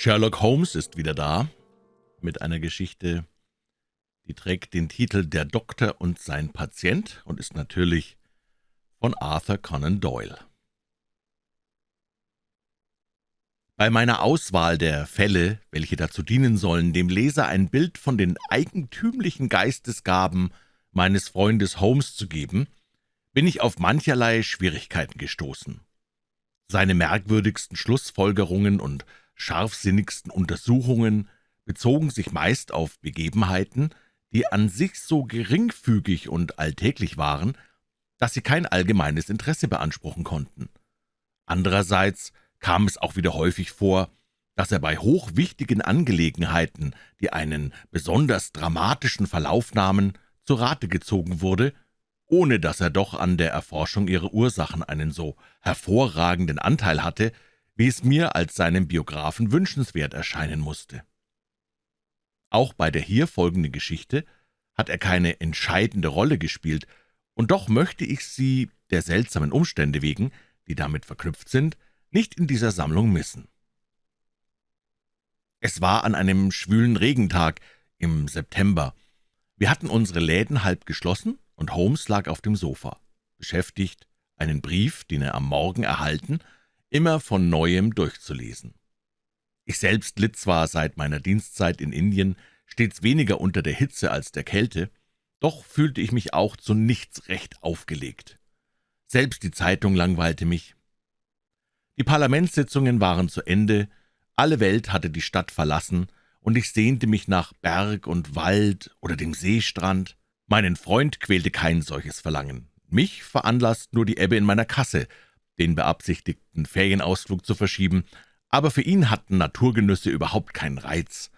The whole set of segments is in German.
Sherlock Holmes ist wieder da, mit einer Geschichte, die trägt den Titel »Der Doktor und sein Patient« und ist natürlich von Arthur Conan Doyle. Bei meiner Auswahl der Fälle, welche dazu dienen sollen, dem Leser ein Bild von den eigentümlichen Geistesgaben meines Freundes Holmes zu geben, bin ich auf mancherlei Schwierigkeiten gestoßen. Seine merkwürdigsten Schlussfolgerungen und scharfsinnigsten Untersuchungen bezogen sich meist auf Begebenheiten, die an sich so geringfügig und alltäglich waren, dass sie kein allgemeines Interesse beanspruchen konnten. Andererseits kam es auch wieder häufig vor, dass er bei hochwichtigen Angelegenheiten, die einen besonders dramatischen Verlauf nahmen, zu Rate gezogen wurde, ohne dass er doch an der Erforschung ihrer Ursachen einen so hervorragenden Anteil hatte, wie es mir als seinem Biografen wünschenswert erscheinen musste. Auch bei der hier folgenden Geschichte hat er keine entscheidende Rolle gespielt, und doch möchte ich sie, der seltsamen Umstände wegen, die damit verknüpft sind, nicht in dieser Sammlung missen. Es war an einem schwülen Regentag im September. Wir hatten unsere Läden halb geschlossen, und Holmes lag auf dem Sofa, beschäftigt, einen Brief, den er am Morgen erhalten, immer von Neuem durchzulesen. Ich selbst litt zwar seit meiner Dienstzeit in Indien stets weniger unter der Hitze als der Kälte, doch fühlte ich mich auch zu nichts recht aufgelegt. Selbst die Zeitung langweilte mich. Die Parlamentssitzungen waren zu Ende, alle Welt hatte die Stadt verlassen, und ich sehnte mich nach Berg und Wald oder dem Seestrand. Meinen Freund quälte kein solches Verlangen. Mich veranlasst nur die Ebbe in meiner Kasse, den beabsichtigten Ferienausflug zu verschieben, aber für ihn hatten Naturgenüsse überhaupt keinen Reiz.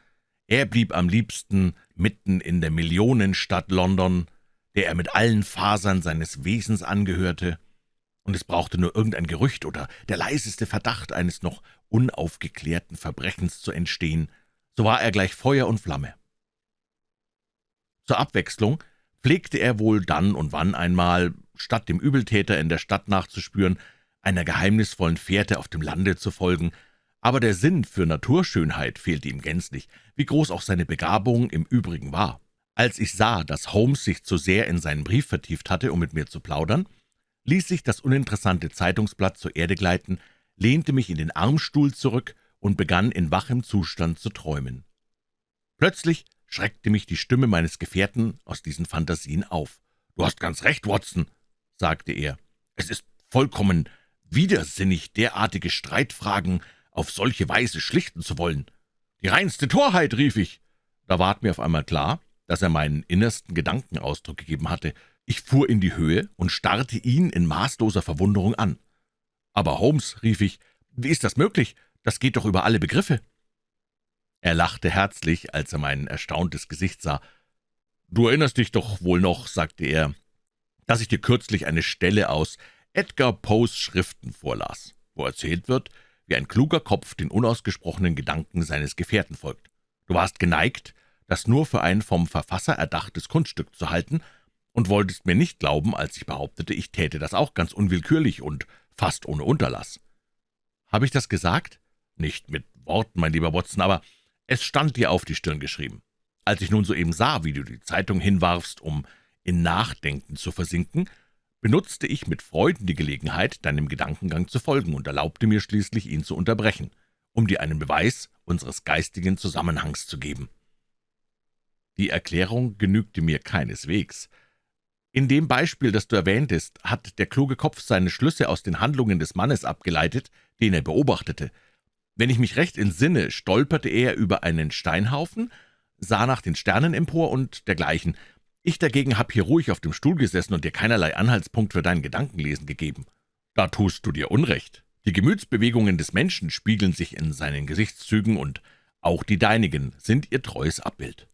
Er blieb am liebsten mitten in der Millionenstadt London, der er mit allen Fasern seines Wesens angehörte, und es brauchte nur irgendein Gerücht oder der leiseste Verdacht eines noch unaufgeklärten Verbrechens zu entstehen, so war er gleich Feuer und Flamme. Zur Abwechslung pflegte er wohl dann und wann einmal, statt dem Übeltäter in der Stadt nachzuspüren, einer geheimnisvollen Fährte auf dem Lande zu folgen, aber der Sinn für Naturschönheit fehlte ihm gänzlich, wie groß auch seine Begabung im Übrigen war. Als ich sah, dass Holmes sich zu sehr in seinen Brief vertieft hatte, um mit mir zu plaudern, ließ ich das uninteressante Zeitungsblatt zur Erde gleiten, lehnte mich in den Armstuhl zurück und begann in wachem Zustand zu träumen. Plötzlich schreckte mich die Stimme meines Gefährten aus diesen Phantasien auf. »Du hast ganz recht, Watson«, sagte er. »Es ist vollkommen widersinnig, derartige Streitfragen auf solche Weise schlichten zu wollen. »Die reinste Torheit«, rief ich. Da ward mir auf einmal klar, dass er meinen innersten Gedanken Ausdruck gegeben hatte. Ich fuhr in die Höhe und starrte ihn in maßloser Verwunderung an. »Aber Holmes«, rief ich, »wie ist das möglich? Das geht doch über alle Begriffe.« Er lachte herzlich, als er mein erstauntes Gesicht sah. »Du erinnerst dich doch wohl noch«, sagte er, »dass ich dir kürzlich eine Stelle aus Edgar Poes Schriften vorlas, wo erzählt wird, wie ein kluger Kopf den unausgesprochenen Gedanken seines Gefährten folgt. Du warst geneigt, das nur für ein vom Verfasser erdachtes Kunststück zu halten und wolltest mir nicht glauben, als ich behauptete, ich täte das auch ganz unwillkürlich und fast ohne Unterlass. Habe ich das gesagt? Nicht mit Worten, mein lieber Watson, aber es stand dir auf die Stirn geschrieben. Als ich nun soeben sah, wie du die Zeitung hinwarfst, um in Nachdenken zu versinken, benutzte ich mit Freuden die Gelegenheit, deinem Gedankengang zu folgen und erlaubte mir schließlich, ihn zu unterbrechen, um dir einen Beweis unseres geistigen Zusammenhangs zu geben. Die Erklärung genügte mir keineswegs. In dem Beispiel, das du erwähntest, hat der kluge Kopf seine Schlüsse aus den Handlungen des Mannes abgeleitet, den er beobachtete. Wenn ich mich recht entsinne, stolperte er über einen Steinhaufen, sah nach den Sternen empor und dergleichen. Ich dagegen habe hier ruhig auf dem Stuhl gesessen und dir keinerlei Anhaltspunkt für dein Gedankenlesen gegeben. Da tust du dir Unrecht. Die Gemütsbewegungen des Menschen spiegeln sich in seinen Gesichtszügen, und auch die deinigen sind ihr treues Abbild.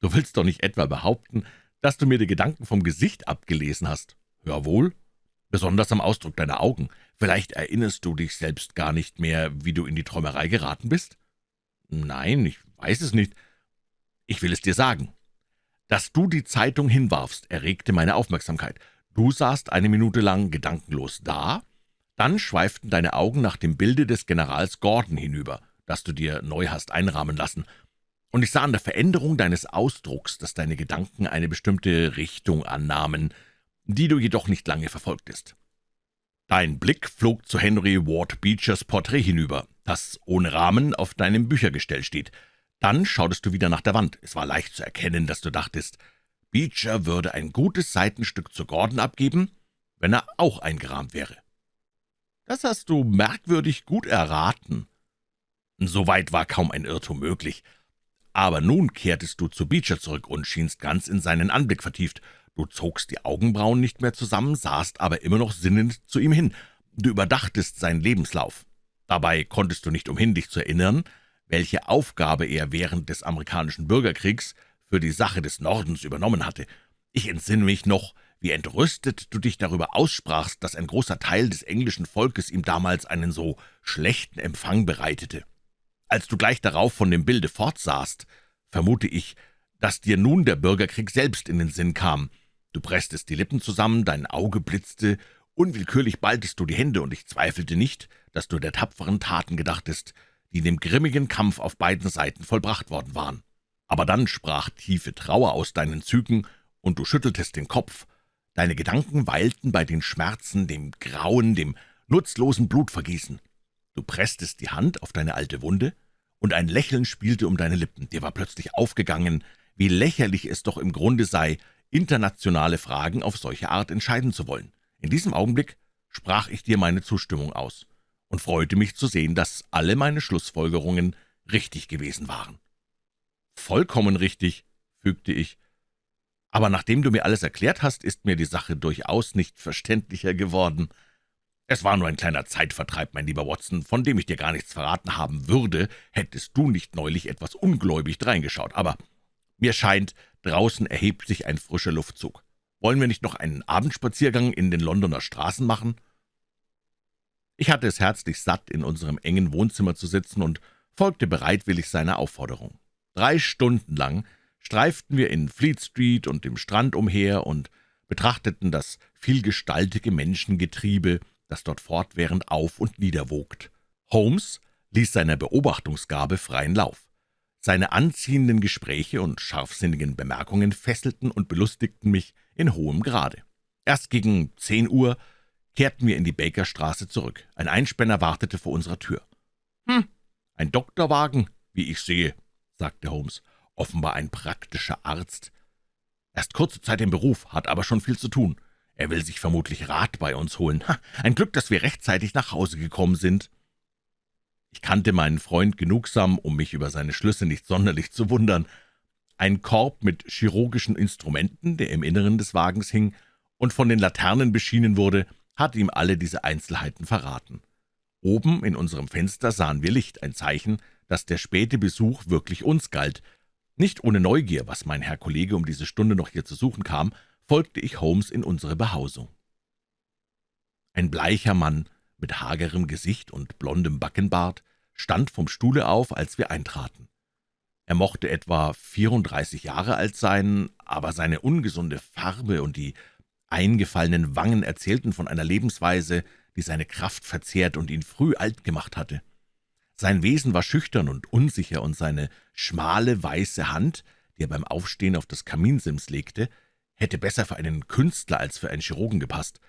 Du willst doch nicht etwa behaupten, dass du mir die Gedanken vom Gesicht abgelesen hast. Hör wohl, besonders am Ausdruck deiner Augen. Vielleicht erinnerst du dich selbst gar nicht mehr, wie du in die Träumerei geraten bist? Nein, ich weiß es nicht. Ich will es dir sagen. Dass du die Zeitung hinwarfst, erregte meine Aufmerksamkeit. Du saßt eine Minute lang gedankenlos da, dann schweiften deine Augen nach dem Bilde des Generals Gordon hinüber. das du dir neu hast einrahmen lassen, und ich sah an der Veränderung deines Ausdrucks, dass deine Gedanken eine bestimmte Richtung annahmen, die du jedoch nicht lange verfolgtest. Dein Blick flog zu Henry Ward Beechers Porträt hinüber, das ohne Rahmen auf deinem Büchergestell steht. Dann schautest du wieder nach der Wand. Es war leicht zu erkennen, dass du dachtest, Beecher würde ein gutes Seitenstück zu Gordon abgeben, wenn er auch eingerahmt wäre. Das hast du merkwürdig gut erraten. Soweit war kaum ein Irrtum möglich. Aber nun kehrtest du zu Beecher zurück und schienst ganz in seinen Anblick vertieft. Du zogst die Augenbrauen nicht mehr zusammen, sahst aber immer noch sinnend zu ihm hin. Du überdachtest seinen Lebenslauf. Dabei konntest du nicht umhin, dich zu erinnern, welche Aufgabe er während des amerikanischen Bürgerkriegs für die Sache des Nordens übernommen hatte. Ich entsinne mich noch, wie entrüstet du dich darüber aussprachst, dass ein großer Teil des englischen Volkes ihm damals einen so schlechten Empfang bereitete. Als du gleich darauf von dem Bilde fortsahst, vermute ich, dass dir nun der Bürgerkrieg selbst in den Sinn kam. Du presstest die Lippen zusammen, dein Auge blitzte, unwillkürlich baltest du die Hände, und ich zweifelte nicht, dass du der tapferen Taten gedachtest, die in dem grimmigen Kampf auf beiden Seiten vollbracht worden waren. Aber dann sprach tiefe Trauer aus deinen Zügen, und du schütteltest den Kopf. Deine Gedanken weilten bei den Schmerzen, dem Grauen, dem nutzlosen Blutvergießen. Du presstest die Hand auf deine alte Wunde, und ein Lächeln spielte um deine Lippen. Dir war plötzlich aufgegangen, wie lächerlich es doch im Grunde sei, internationale Fragen auf solche Art entscheiden zu wollen. In diesem Augenblick sprach ich dir meine Zustimmung aus und freute mich zu sehen, dass alle meine Schlussfolgerungen richtig gewesen waren. »Vollkommen richtig«, fügte ich, »aber nachdem du mir alles erklärt hast, ist mir die Sache durchaus nicht verständlicher geworden.« es war nur ein kleiner Zeitvertreib, mein lieber Watson, von dem ich dir gar nichts verraten haben würde, hättest du nicht neulich etwas ungläubig dreingeschaut. Aber mir scheint, draußen erhebt sich ein frischer Luftzug. Wollen wir nicht noch einen Abendspaziergang in den Londoner Straßen machen?« Ich hatte es herzlich satt, in unserem engen Wohnzimmer zu sitzen und folgte bereitwillig seiner Aufforderung. Drei Stunden lang streiften wir in Fleet Street und dem Strand umher und betrachteten das vielgestaltige Menschengetriebe, das dort fortwährend auf und niederwogt. Holmes ließ seiner Beobachtungsgabe freien Lauf. Seine anziehenden Gespräche und scharfsinnigen Bemerkungen fesselten und belustigten mich in hohem Grade. Erst gegen zehn Uhr kehrten wir in die Bakerstraße zurück. Ein Einspänner wartete vor unserer Tür. »Hm, ein Doktorwagen, wie ich sehe«, sagte Holmes, »offenbar ein praktischer Arzt. Erst kurze Zeit im Beruf, hat aber schon viel zu tun. Er will sich vermutlich Rat bei uns holen. Ha, ein Glück, dass wir rechtzeitig nach Hause gekommen sind.« Ich kannte meinen Freund genugsam, um mich über seine Schlüsse nicht sonderlich zu wundern. Ein Korb mit chirurgischen Instrumenten, der im Inneren des Wagens hing und von den Laternen beschienen wurde, hatte ihm alle diese Einzelheiten verraten. Oben in unserem Fenster sahen wir Licht, ein Zeichen, dass der späte Besuch wirklich uns galt. Nicht ohne Neugier, was mein Herr Kollege um diese Stunde noch hier zu suchen kam, folgte ich Holmes in unsere Behausung. Ein bleicher Mann mit hagerem Gesicht und blondem Backenbart stand vom Stuhle auf, als wir eintraten. Er mochte etwa 34 Jahre alt sein, aber seine ungesunde Farbe und die eingefallenen Wangen erzählten von einer Lebensweise, die seine Kraft verzehrt und ihn früh alt gemacht hatte. Sein Wesen war schüchtern und unsicher, und seine schmale, weiße Hand, die er beim Aufstehen auf das Kaminsims legte, hätte besser für einen Künstler als für einen Chirurgen gepasst.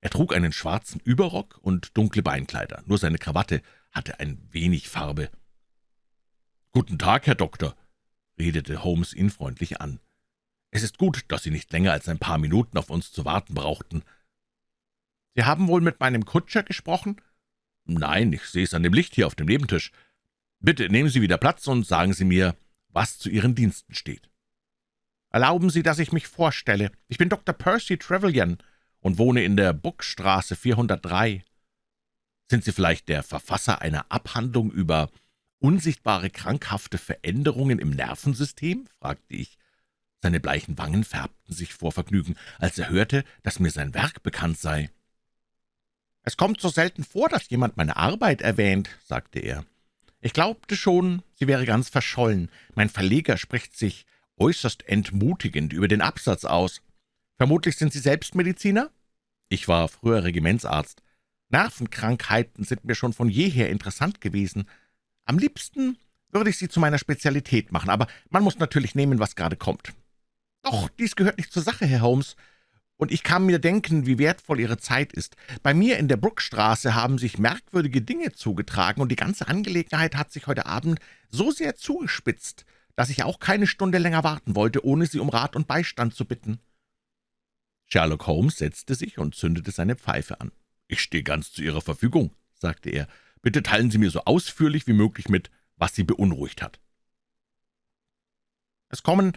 Er trug einen schwarzen Überrock und dunkle Beinkleider, nur seine Krawatte hatte ein wenig Farbe. »Guten Tag, Herr Doktor«, redete Holmes ihn freundlich an. »Es ist gut, dass Sie nicht länger als ein paar Minuten auf uns zu warten brauchten.« »Sie haben wohl mit meinem Kutscher gesprochen?« »Nein, ich sehe es an dem Licht hier auf dem Nebentisch. Bitte nehmen Sie wieder Platz und sagen Sie mir, was zu Ihren Diensten steht.« »Erlauben Sie, dass ich mich vorstelle. Ich bin Dr. Percy Trevelyan und wohne in der Buckstraße 403. Sind Sie vielleicht der Verfasser einer Abhandlung über unsichtbare krankhafte Veränderungen im Nervensystem?« fragte ich. Seine bleichen Wangen färbten sich vor Vergnügen, als er hörte, dass mir sein Werk bekannt sei. »Es kommt so selten vor, dass jemand meine Arbeit erwähnt«, sagte er. »Ich glaubte schon, sie wäre ganz verschollen. Mein Verleger spricht sich äußerst entmutigend über den Absatz aus. Vermutlich sind Sie selbst Mediziner?« Ich war früher Regimentsarzt. »Nervenkrankheiten sind mir schon von jeher interessant gewesen. Am liebsten würde ich sie zu meiner Spezialität machen, aber man muss natürlich nehmen, was gerade kommt. Doch, dies gehört nicht zur Sache, Herr Holmes, und ich kann mir denken, wie wertvoll Ihre Zeit ist. Bei mir in der Brookstraße haben sich merkwürdige Dinge zugetragen, und die ganze Angelegenheit hat sich heute Abend so sehr zugespitzt, dass ich auch keine Stunde länger warten wollte, ohne Sie um Rat und Beistand zu bitten.« Sherlock Holmes setzte sich und zündete seine Pfeife an. »Ich stehe ganz zu Ihrer Verfügung«, sagte er. »Bitte teilen Sie mir so ausführlich wie möglich mit, was Sie beunruhigt hat.« »Es kommen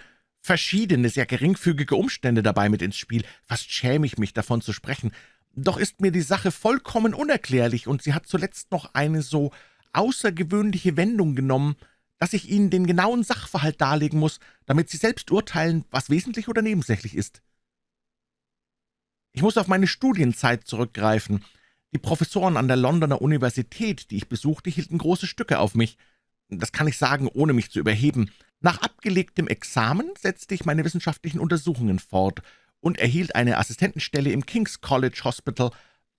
verschiedene, sehr geringfügige Umstände dabei mit ins Spiel. Fast schäme ich mich, davon zu sprechen. Doch ist mir die Sache vollkommen unerklärlich, und sie hat zuletzt noch eine so außergewöhnliche Wendung genommen, dass ich Ihnen den genauen Sachverhalt darlegen muss, damit Sie selbst urteilen, was wesentlich oder nebensächlich ist. Ich muss auf meine Studienzeit zurückgreifen. Die Professoren an der Londoner Universität, die ich besuchte, hielten große Stücke auf mich. Das kann ich sagen, ohne mich zu überheben. Nach abgelegtem Examen setzte ich meine wissenschaftlichen Untersuchungen fort und erhielt eine Assistentenstelle im King's College Hospital.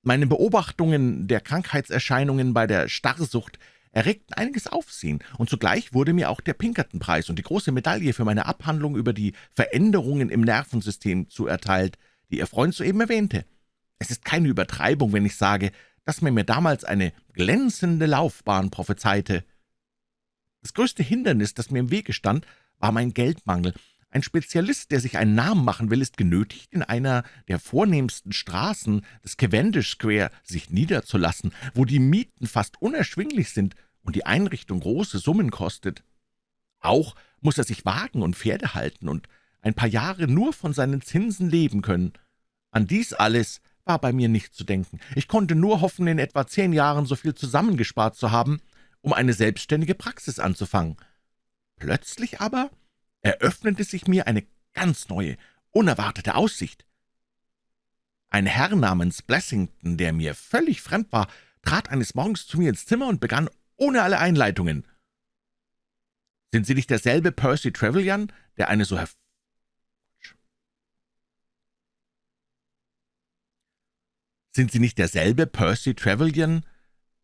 Meine Beobachtungen der Krankheitserscheinungen bei der Starrsucht erregten einiges Aufsehen, und zugleich wurde mir auch der Pinkerton-Preis und die große Medaille für meine Abhandlung über die Veränderungen im Nervensystem zuerteilt, die Ihr Freund soeben erwähnte. Es ist keine Übertreibung, wenn ich sage, dass man mir damals eine glänzende Laufbahn prophezeite. Das größte Hindernis, das mir im Wege stand, war mein Geldmangel. Ein Spezialist, der sich einen Namen machen will, ist genötigt, in einer der vornehmsten Straßen des Cavendish Square sich niederzulassen, wo die Mieten fast unerschwinglich sind und die Einrichtung große Summen kostet. Auch muss er sich wagen und Pferde halten und ein paar Jahre nur von seinen Zinsen leben können. An dies alles war bei mir nicht zu denken. Ich konnte nur hoffen, in etwa zehn Jahren so viel zusammengespart zu haben, um eine selbstständige Praxis anzufangen. Plötzlich aber eröffnete sich mir eine ganz neue, unerwartete Aussicht. Ein Herr namens Blessington, der mir völlig fremd war, trat eines Morgens zu mir ins Zimmer und begann ohne alle Einleitungen. »Sind Sie nicht derselbe Percy Trevelyan, der eine so herv Sind Sie nicht derselbe Percy Trevelyan,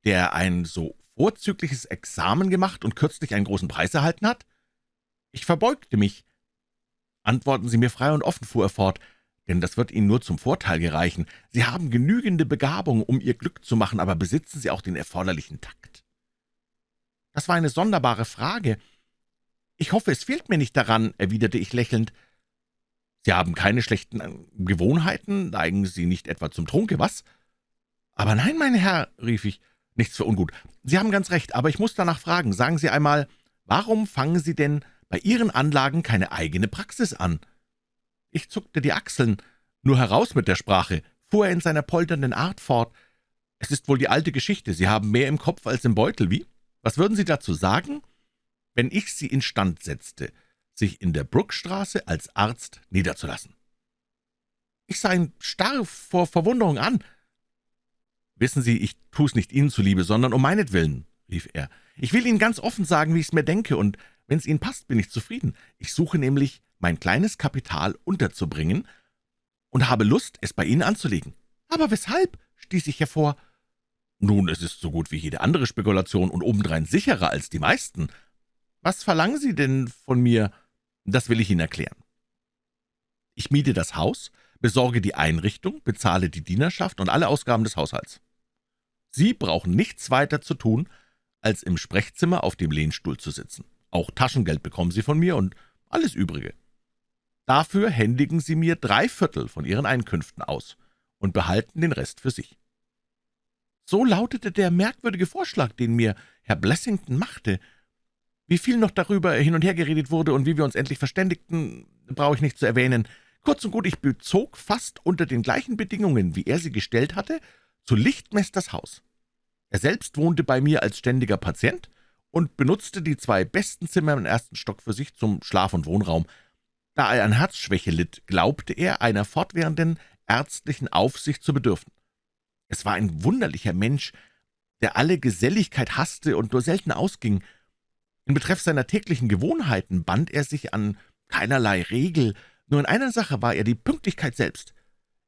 der ein so vorzügliches Examen gemacht und kürzlich einen großen Preis erhalten hat?« Ich verbeugte mich. »Antworten Sie mir frei und offen«, fuhr er fort, »denn das wird Ihnen nur zum Vorteil gereichen. Sie haben genügende Begabung, um Ihr Glück zu machen, aber besitzen Sie auch den erforderlichen Takt?« »Das war eine sonderbare Frage. Ich hoffe, es fehlt mir nicht daran«, erwiderte ich lächelnd. »Sie haben keine schlechten Gewohnheiten? Neigen Sie nicht etwa zum Trunke, was?« »Aber nein, mein Herr«, rief ich, »nichts für ungut. Sie haben ganz recht, aber ich muss danach fragen. Sagen Sie einmal, warum fangen Sie denn bei Ihren Anlagen keine eigene Praxis an?« Ich zuckte die Achseln. »Nur heraus mit der Sprache«, fuhr er in seiner polternden Art fort. »Es ist wohl die alte Geschichte. Sie haben mehr im Kopf als im Beutel, wie? Was würden Sie dazu sagen, wenn ich Sie instand setzte, sich in der Brookstraße als Arzt niederzulassen?« Ich sah ihn starr vor Verwunderung an. »Wissen Sie, ich tu's nicht Ihnen zuliebe, sondern um meinetwillen«, rief er. »Ich will Ihnen ganz offen sagen, wie ich's mir denke, und wenn es Ihnen passt, bin ich zufrieden. Ich suche nämlich, mein kleines Kapital unterzubringen und habe Lust, es bei Ihnen anzulegen.« »Aber weshalb?« stieß ich hervor. »Nun, es ist so gut wie jede andere Spekulation und obendrein sicherer als die meisten. Was verlangen Sie denn von mir? Das will ich Ihnen erklären. Ich miete das Haus, besorge die Einrichtung, bezahle die Dienerschaft und alle Ausgaben des Haushalts. Sie brauchen nichts weiter zu tun, als im Sprechzimmer auf dem Lehnstuhl zu sitzen. Auch Taschengeld bekommen Sie von mir und alles Übrige. Dafür händigen Sie mir drei Viertel von Ihren Einkünften aus und behalten den Rest für sich. So lautete der merkwürdige Vorschlag, den mir Herr Blessington machte. Wie viel noch darüber hin und her geredet wurde und wie wir uns endlich verständigten, brauche ich nicht zu erwähnen. Kurz und gut, ich bezog fast unter den gleichen Bedingungen, wie er sie gestellt hatte, zu Lichtmesters Haus. Er selbst wohnte bei mir als ständiger Patient und benutzte die zwei besten Zimmer im ersten Stock für sich zum Schlaf- und Wohnraum. Da er an Herzschwäche litt, glaubte er, einer fortwährenden ärztlichen Aufsicht zu bedürfen. Es war ein wunderlicher Mensch, der alle Geselligkeit hasste und nur selten ausging. In Betreff seiner täglichen Gewohnheiten band er sich an keinerlei Regel, nur in einer Sache war er die Pünktlichkeit selbst.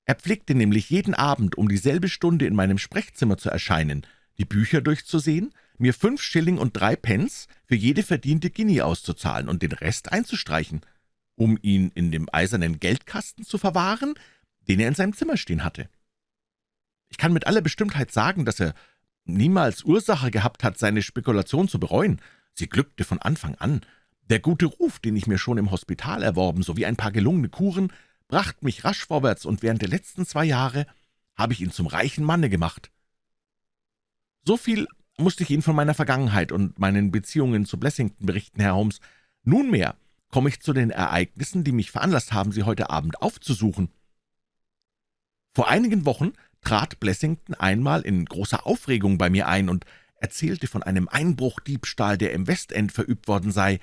Er pflegte nämlich jeden Abend um dieselbe Stunde in meinem Sprechzimmer zu erscheinen, die Bücher durchzusehen, mir fünf Schilling und drei Pence für jede verdiente Guinea auszuzahlen und den Rest einzustreichen, um ihn in dem eisernen Geldkasten zu verwahren, den er in seinem Zimmer stehen hatte. Ich kann mit aller Bestimmtheit sagen, dass er niemals Ursache gehabt hat, seine Spekulation zu bereuen. Sie glückte von Anfang an. Der gute Ruf, den ich mir schon im Hospital erworben, sowie ein paar gelungene Kuren, brachten mich rasch vorwärts, und während der letzten zwei Jahre habe ich ihn zum reichen Manne gemacht. So viel musste ich Ihnen von meiner Vergangenheit und meinen Beziehungen zu Blessington berichten, Herr Holmes. Nunmehr komme ich zu den Ereignissen, die mich veranlasst haben, Sie heute Abend aufzusuchen. Vor einigen Wochen trat Blessington einmal in großer Aufregung bei mir ein und erzählte von einem Einbruchdiebstahl, der im Westend verübt worden sei.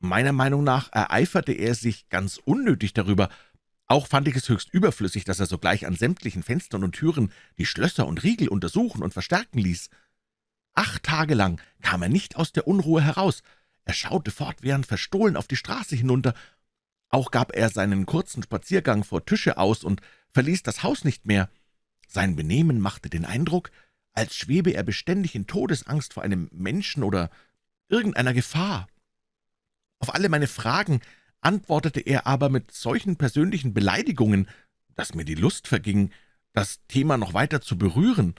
Meiner Meinung nach ereiferte er sich ganz unnötig darüber. Auch fand ich es höchst überflüssig, dass er sogleich an sämtlichen Fenstern und Türen die Schlösser und Riegel untersuchen und verstärken ließ. Acht Tage lang kam er nicht aus der Unruhe heraus. Er schaute fortwährend verstohlen auf die Straße hinunter. Auch gab er seinen kurzen Spaziergang vor Tische aus und verließ das Haus nicht mehr. Sein Benehmen machte den Eindruck, als schwebe er beständig in Todesangst vor einem Menschen oder irgendeiner Gefahr. Auf alle meine Fragen antwortete er aber mit solchen persönlichen Beleidigungen, dass mir die Lust verging, das Thema noch weiter zu berühren.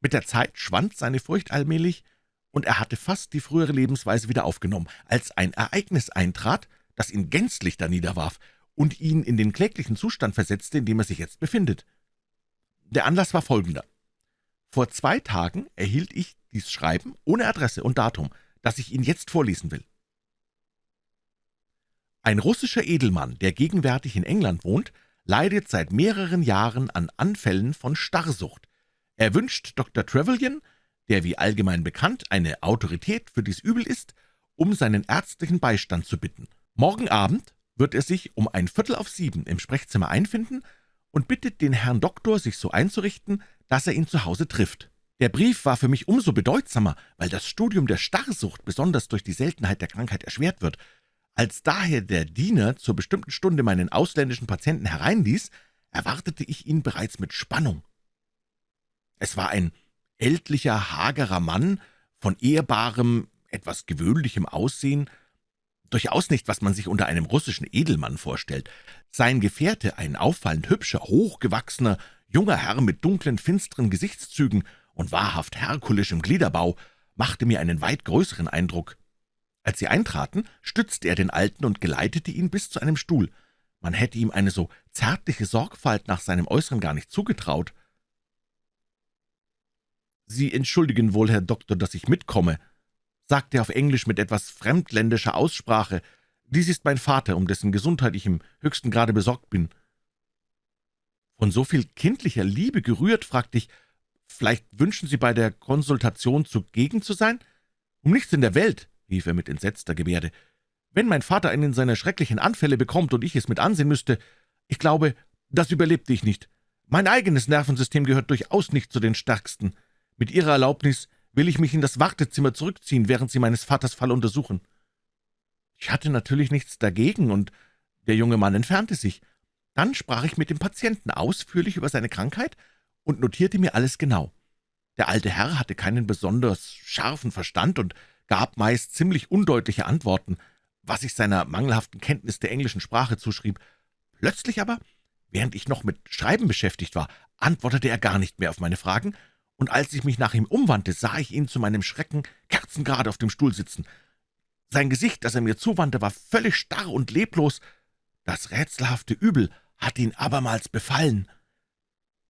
Mit der Zeit schwand seine Furcht allmählich, und er hatte fast die frühere Lebensweise wieder aufgenommen, als ein Ereignis eintrat, das ihn gänzlich darniederwarf und ihn in den kläglichen Zustand versetzte, in dem er sich jetzt befindet. Der Anlass war folgender. Vor zwei Tagen erhielt ich dies Schreiben ohne Adresse und Datum, das ich Ihnen jetzt vorlesen will. Ein russischer Edelmann, der gegenwärtig in England wohnt, leidet seit mehreren Jahren an Anfällen von Starrsucht. Er wünscht Dr. Trevelyan, der wie allgemein bekannt eine Autorität für dies Übel ist, um seinen ärztlichen Beistand zu bitten. Morgen Abend wird er sich um ein Viertel auf sieben im Sprechzimmer einfinden und bittet den Herrn Doktor, sich so einzurichten, dass er ihn zu Hause trifft. Der Brief war für mich umso bedeutsamer, weil das Studium der Starrsucht besonders durch die Seltenheit der Krankheit erschwert wird. Als daher der Diener zur bestimmten Stunde meinen ausländischen Patienten hereinließ, erwartete ich ihn bereits mit Spannung. Es war ein ältlicher, hagerer Mann von ehrbarem, etwas gewöhnlichem Aussehen, durchaus nicht, was man sich unter einem russischen Edelmann vorstellt. Sein Gefährte, ein auffallend hübscher, hochgewachsener, junger Herr mit dunklen, finsteren Gesichtszügen und wahrhaft herkulischem Gliederbau, machte mir einen weit größeren Eindruck. Als sie eintraten, stützte er den Alten und geleitete ihn bis zu einem Stuhl. Man hätte ihm eine so zärtliche Sorgfalt nach seinem Äußeren gar nicht zugetraut. »Sie entschuldigen wohl, Herr Doktor, dass ich mitkomme«, sagte er auf Englisch mit etwas fremdländischer Aussprache. »Dies ist mein Vater, um dessen Gesundheit ich im höchsten Grade besorgt bin.« Von so viel kindlicher Liebe gerührt, fragte ich, »Vielleicht wünschen Sie bei der Konsultation zugegen zu sein?« »Um nichts in der Welt«, rief er mit entsetzter Gebärde. »Wenn mein Vater einen seiner schrecklichen Anfälle bekommt und ich es mit ansehen müsste, ich glaube, das überlebte ich nicht. Mein eigenes Nervensystem gehört durchaus nicht zu den stärksten. Mit Ihrer Erlaubnis will ich mich in das Wartezimmer zurückziehen, während Sie meines Vaters Fall untersuchen.« Ich hatte natürlich nichts dagegen, und der junge Mann entfernte sich. Dann sprach ich mit dem Patienten ausführlich über seine Krankheit und notierte mir alles genau. Der alte Herr hatte keinen besonders scharfen Verstand und gab meist ziemlich undeutliche Antworten, was ich seiner mangelhaften Kenntnis der englischen Sprache zuschrieb. Plötzlich aber, während ich noch mit Schreiben beschäftigt war, antwortete er gar nicht mehr auf meine Fragen, und als ich mich nach ihm umwandte, sah ich ihn zu meinem Schrecken kerzengerade auf dem Stuhl sitzen. Sein Gesicht, das er mir zuwandte, war völlig starr und leblos. Das rätselhafte Übel hatte ihn abermals befallen.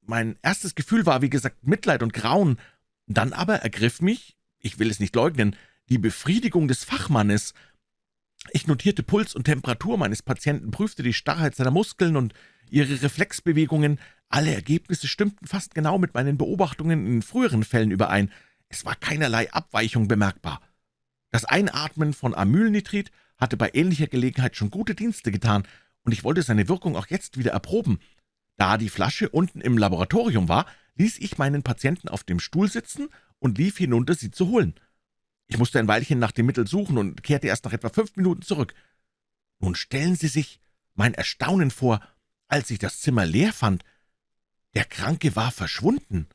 Mein erstes Gefühl war, wie gesagt, Mitleid und Grauen. Dann aber ergriff mich, ich will es nicht leugnen, die Befriedigung des Fachmannes. Ich notierte Puls und Temperatur meines Patienten, prüfte die Starrheit seiner Muskeln und ihre Reflexbewegungen, alle Ergebnisse stimmten fast genau mit meinen Beobachtungen in früheren Fällen überein. Es war keinerlei Abweichung bemerkbar. Das Einatmen von Amylnitrit hatte bei ähnlicher Gelegenheit schon gute Dienste getan, und ich wollte seine Wirkung auch jetzt wieder erproben. Da die Flasche unten im Laboratorium war, ließ ich meinen Patienten auf dem Stuhl sitzen und lief hinunter, sie zu holen. Ich musste ein Weilchen nach dem Mittel suchen und kehrte erst nach etwa fünf Minuten zurück. Nun stellen Sie sich mein Erstaunen vor, als ich das Zimmer leer fand, der Kranke war verschwunden.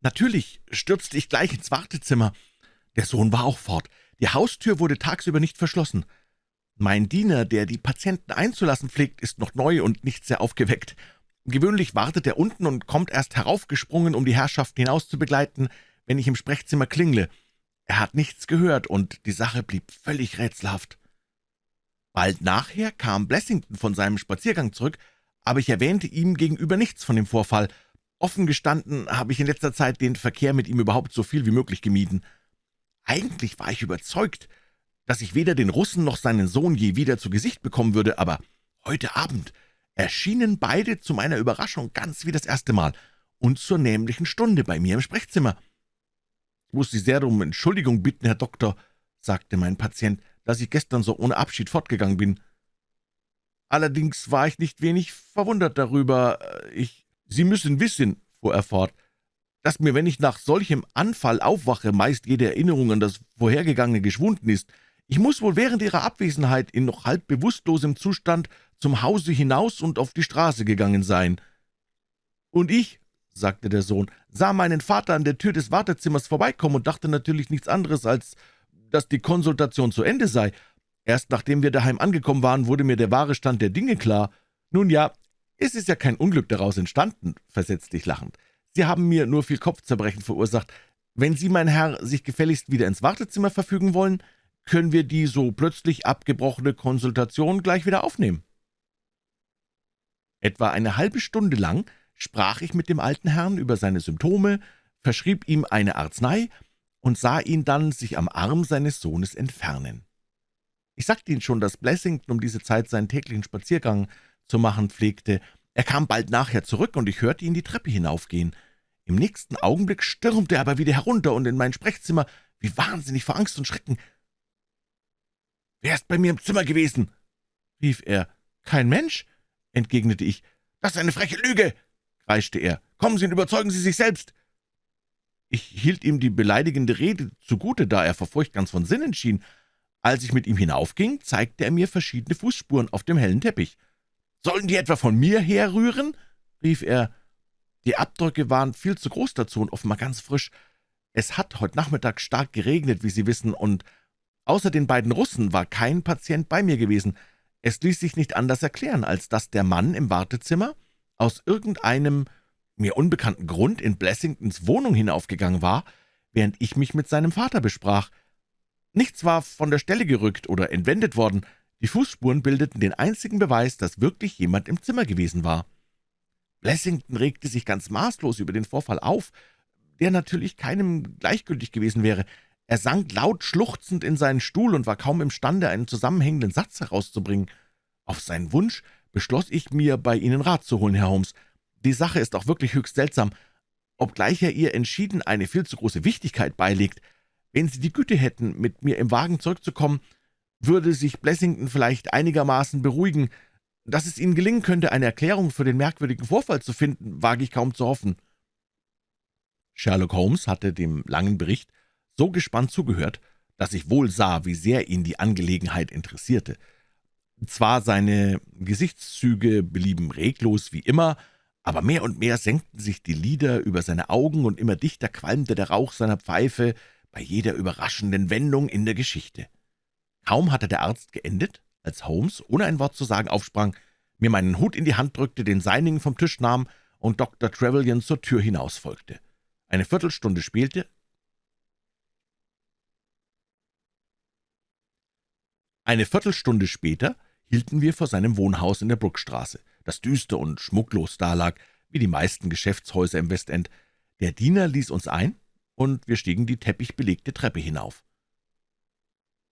Natürlich stürzte ich gleich ins Wartezimmer. Der Sohn war auch fort. Die Haustür wurde tagsüber nicht verschlossen. Mein Diener, der die Patienten einzulassen pflegt, ist noch neu und nicht sehr aufgeweckt. Gewöhnlich wartet er unten und kommt erst heraufgesprungen, um die Herrschaften hinaus zu begleiten, wenn ich im Sprechzimmer klingle. Er hat nichts gehört, und die Sache blieb völlig rätselhaft. Bald nachher kam Blessington von seinem Spaziergang zurück, aber ich erwähnte ihm gegenüber nichts von dem Vorfall, Offen gestanden habe ich in letzter Zeit den Verkehr mit ihm überhaupt so viel wie möglich gemieden. Eigentlich war ich überzeugt, dass ich weder den Russen noch seinen Sohn je wieder zu Gesicht bekommen würde, aber heute Abend erschienen beide zu meiner Überraschung ganz wie das erste Mal und zur nämlichen Stunde bei mir im Sprechzimmer. »Ich muss Sie sehr um Entschuldigung bitten, Herr Doktor«, sagte mein Patient, »dass ich gestern so ohne Abschied fortgegangen bin. Allerdings war ich nicht wenig verwundert darüber. Ich »Sie müssen wissen«, fuhr er fort, »dass mir, wenn ich nach solchem Anfall aufwache, meist jede Erinnerung an das Vorhergegangene geschwunden ist. Ich muss wohl während Ihrer Abwesenheit in noch halb bewusstlosem Zustand zum Hause hinaus und auf die Straße gegangen sein.« »Und ich«, sagte der Sohn, »sah meinen Vater an der Tür des Wartezimmers vorbeikommen und dachte natürlich nichts anderes, als dass die Konsultation zu Ende sei. Erst nachdem wir daheim angekommen waren, wurde mir der wahre Stand der Dinge klar. Nun ja, »Es ist ja kein Unglück daraus entstanden«, versetzte ich lachend. »Sie haben mir nur viel Kopfzerbrechen verursacht. Wenn Sie, mein Herr, sich gefälligst wieder ins Wartezimmer verfügen wollen, können wir die so plötzlich abgebrochene Konsultation gleich wieder aufnehmen.« Etwa eine halbe Stunde lang sprach ich mit dem alten Herrn über seine Symptome, verschrieb ihm eine Arznei und sah ihn dann sich am Arm seines Sohnes entfernen. Ich sagte Ihnen schon, dass Blessington um diese Zeit seinen täglichen Spaziergang zu machen pflegte. Er kam bald nachher zurück, und ich hörte ihn die Treppe hinaufgehen. Im nächsten Augenblick stürmte er aber wieder herunter und in mein Sprechzimmer, wie wahnsinnig vor Angst und Schrecken. »Wer ist bei mir im Zimmer gewesen?« rief er. »Kein Mensch«, entgegnete ich. »Das ist eine freche Lüge«, kreischte er. »Kommen Sie und überzeugen Sie sich selbst.« Ich hielt ihm die beleidigende Rede zugute, da er vor Furcht ganz von Sinnen schien. Als ich mit ihm hinaufging, zeigte er mir verschiedene Fußspuren auf dem hellen Teppich. »Sollen die etwa von mir herrühren?« rief er. Die Abdrücke waren viel zu groß dazu und offenbar ganz frisch. Es hat heute Nachmittag stark geregnet, wie Sie wissen, und außer den beiden Russen war kein Patient bei mir gewesen. Es ließ sich nicht anders erklären, als dass der Mann im Wartezimmer aus irgendeinem mir unbekannten Grund in Blessingtons Wohnung hinaufgegangen war, während ich mich mit seinem Vater besprach. Nichts war von der Stelle gerückt oder entwendet worden, die Fußspuren bildeten den einzigen Beweis, dass wirklich jemand im Zimmer gewesen war. Blessington regte sich ganz maßlos über den Vorfall auf, der natürlich keinem gleichgültig gewesen wäre. Er sank laut schluchzend in seinen Stuhl und war kaum imstande, einen zusammenhängenden Satz herauszubringen. Auf seinen Wunsch beschloss ich mir, bei Ihnen Rat zu holen, Herr Holmes. Die Sache ist auch wirklich höchst seltsam, obgleich er ihr entschieden eine viel zu große Wichtigkeit beilegt. Wenn Sie die Güte hätten, mit mir im Wagen zurückzukommen, würde sich Blessington vielleicht einigermaßen beruhigen. Dass es Ihnen gelingen könnte, eine Erklärung für den merkwürdigen Vorfall zu finden, wage ich kaum zu hoffen.« Sherlock Holmes hatte dem langen Bericht so gespannt zugehört, dass ich wohl sah, wie sehr ihn die Angelegenheit interessierte. Zwar seine Gesichtszüge blieben reglos wie immer, aber mehr und mehr senkten sich die Lider über seine Augen und immer dichter qualmte der Rauch seiner Pfeife bei jeder überraschenden Wendung in der Geschichte. Kaum hatte der Arzt geendet, als Holmes, ohne ein Wort zu sagen, aufsprang, mir meinen Hut in die Hand drückte, den seinigen vom Tisch nahm und Dr. Trevelyan zur Tür hinaus folgte. Eine Viertelstunde spielte, Eine Viertelstunde später hielten wir vor seinem Wohnhaus in der Brookstraße, das düster und schmucklos dalag, wie die meisten Geschäftshäuser im Westend. Der Diener ließ uns ein, und wir stiegen die teppichbelegte Treppe hinauf.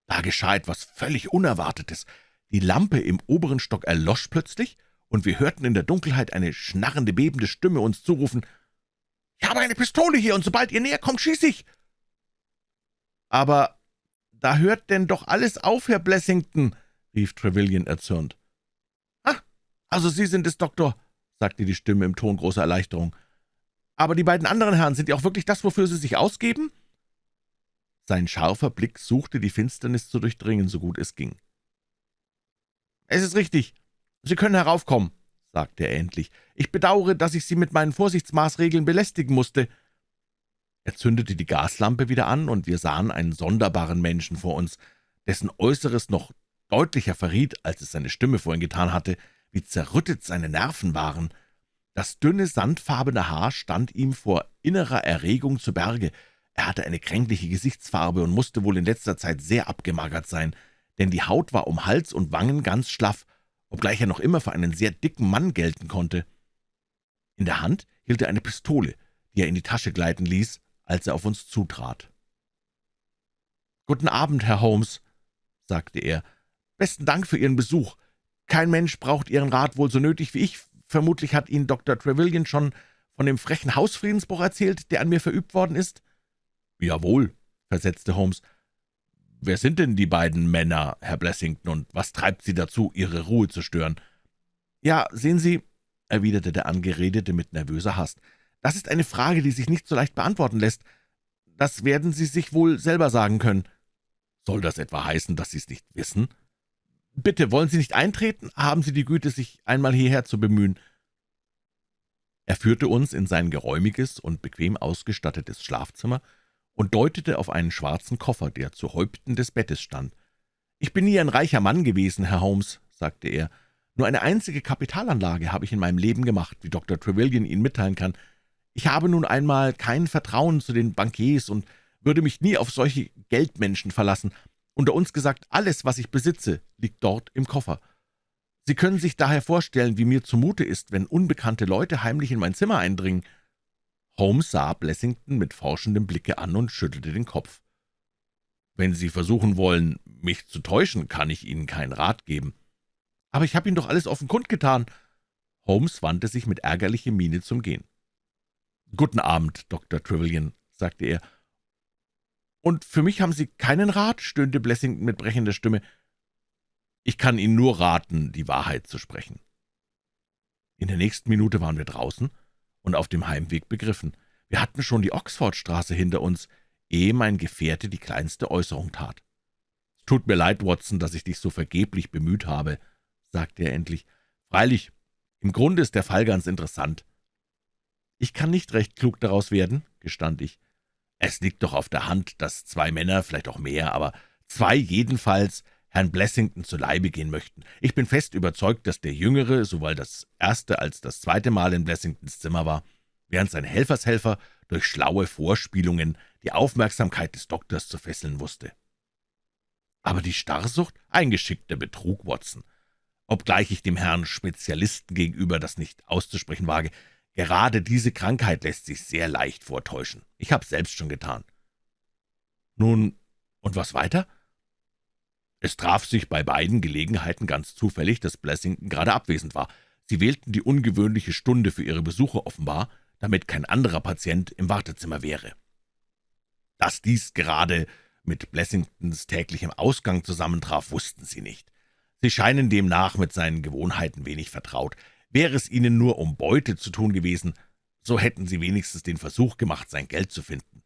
Da geschah etwas völlig Unerwartetes. Die Lampe im oberen Stock erlosch plötzlich, und wir hörten in der Dunkelheit eine schnarrende, bebende Stimme uns zurufen, »Ich habe eine Pistole hier, und sobald ihr näher kommt, schieß ich!« »Aber da hört denn doch alles auf, Herr Blessington«, rief Trevelyan erzürnt. »Ah, also Sie sind es, Doktor«, sagte die Stimme im Ton großer Erleichterung. »Aber die beiden anderen Herren, sind ja auch wirklich das, wofür Sie sich ausgeben?« sein scharfer Blick suchte die Finsternis zu durchdringen, so gut es ging. »Es ist richtig. Sie können heraufkommen«, sagte er endlich. »Ich bedauere, dass ich Sie mit meinen Vorsichtsmaßregeln belästigen musste.« Er zündete die Gaslampe wieder an, und wir sahen einen sonderbaren Menschen vor uns, dessen Äußeres noch deutlicher verriet, als es seine Stimme vorhin getan hatte, wie zerrüttet seine Nerven waren. Das dünne, sandfarbene Haar stand ihm vor innerer Erregung zu Berge. Er hatte eine kränkliche Gesichtsfarbe und musste wohl in letzter Zeit sehr abgemagert sein, denn die Haut war um Hals und Wangen ganz schlaff, obgleich er noch immer für einen sehr dicken Mann gelten konnte. In der Hand hielt er eine Pistole, die er in die Tasche gleiten ließ, als er auf uns zutrat. »Guten Abend, Herr Holmes«, sagte er. »Besten Dank für Ihren Besuch. Kein Mensch braucht Ihren Rat wohl so nötig wie ich. Vermutlich hat Ihnen Dr. Trevelyan schon von dem frechen Hausfriedensbruch erzählt, der an mir verübt worden ist?« »Jawohl«, versetzte Holmes. »Wer sind denn die beiden Männer, Herr Blessington, und was treibt Sie dazu, Ihre Ruhe zu stören?« »Ja, sehen Sie«, erwiderte der Angeredete mit nervöser Hast, »das ist eine Frage, die sich nicht so leicht beantworten lässt. Das werden Sie sich wohl selber sagen können.« »Soll das etwa heißen, dass Sie es nicht wissen?« »Bitte, wollen Sie nicht eintreten? Haben Sie die Güte, sich einmal hierher zu bemühen?« Er führte uns in sein geräumiges und bequem ausgestattetes Schlafzimmer und deutete auf einen schwarzen Koffer, der zu Häupten des Bettes stand. »Ich bin nie ein reicher Mann gewesen, Herr Holmes«, sagte er. »Nur eine einzige Kapitalanlage habe ich in meinem Leben gemacht, wie Dr. Trevelyan Ihnen mitteilen kann. Ich habe nun einmal kein Vertrauen zu den Bankiers und würde mich nie auf solche Geldmenschen verlassen. Unter uns gesagt, alles, was ich besitze, liegt dort im Koffer. Sie können sich daher vorstellen, wie mir zumute ist, wenn unbekannte Leute heimlich in mein Zimmer eindringen.« Holmes sah Blessington mit forschendem Blicke an und schüttelte den Kopf. »Wenn Sie versuchen wollen, mich zu täuschen, kann ich Ihnen keinen Rat geben.« »Aber ich habe Ihnen doch alles offen kundgetan.« Holmes wandte sich mit ärgerlicher Miene zum Gehen. »Guten Abend, Dr. Trevelyan«, sagte er, »Und für mich haben Sie keinen Rat?« stöhnte Blessington mit brechender Stimme. »Ich kann Ihnen nur raten, die Wahrheit zu sprechen.« In der nächsten Minute waren wir draußen und auf dem Heimweg begriffen. Wir hatten schon die Oxfordstraße hinter uns, ehe mein Gefährte die kleinste Äußerung tat. »Es tut mir leid, Watson, dass ich dich so vergeblich bemüht habe«, sagte er endlich. »Freilich, im Grunde ist der Fall ganz interessant.« »Ich kann nicht recht klug daraus werden«, gestand ich. Es liegt doch auf der Hand, dass zwei Männer, vielleicht auch mehr, aber zwei jedenfalls, Herrn Blessington zu Leibe gehen möchten. Ich bin fest überzeugt, dass der Jüngere sowohl das erste als das zweite Mal in Blessingtons Zimmer war, während sein Helfershelfer durch schlaue Vorspielungen die Aufmerksamkeit des Doktors zu fesseln wusste. Aber die Starrsucht, ein geschickter Betrug, Watson. Obgleich ich dem Herrn Spezialisten gegenüber das nicht auszusprechen wage, Gerade diese Krankheit lässt sich sehr leicht vortäuschen. Ich habe es selbst schon getan. Nun, und was weiter? Es traf sich bei beiden Gelegenheiten ganz zufällig, dass Blessington gerade abwesend war. Sie wählten die ungewöhnliche Stunde für ihre Besuche offenbar, damit kein anderer Patient im Wartezimmer wäre. Dass dies gerade mit Blessingtons täglichem Ausgang zusammentraf, wussten sie nicht. Sie scheinen demnach mit seinen Gewohnheiten wenig vertraut. Wäre es ihnen nur um Beute zu tun gewesen, so hätten sie wenigstens den Versuch gemacht, sein Geld zu finden.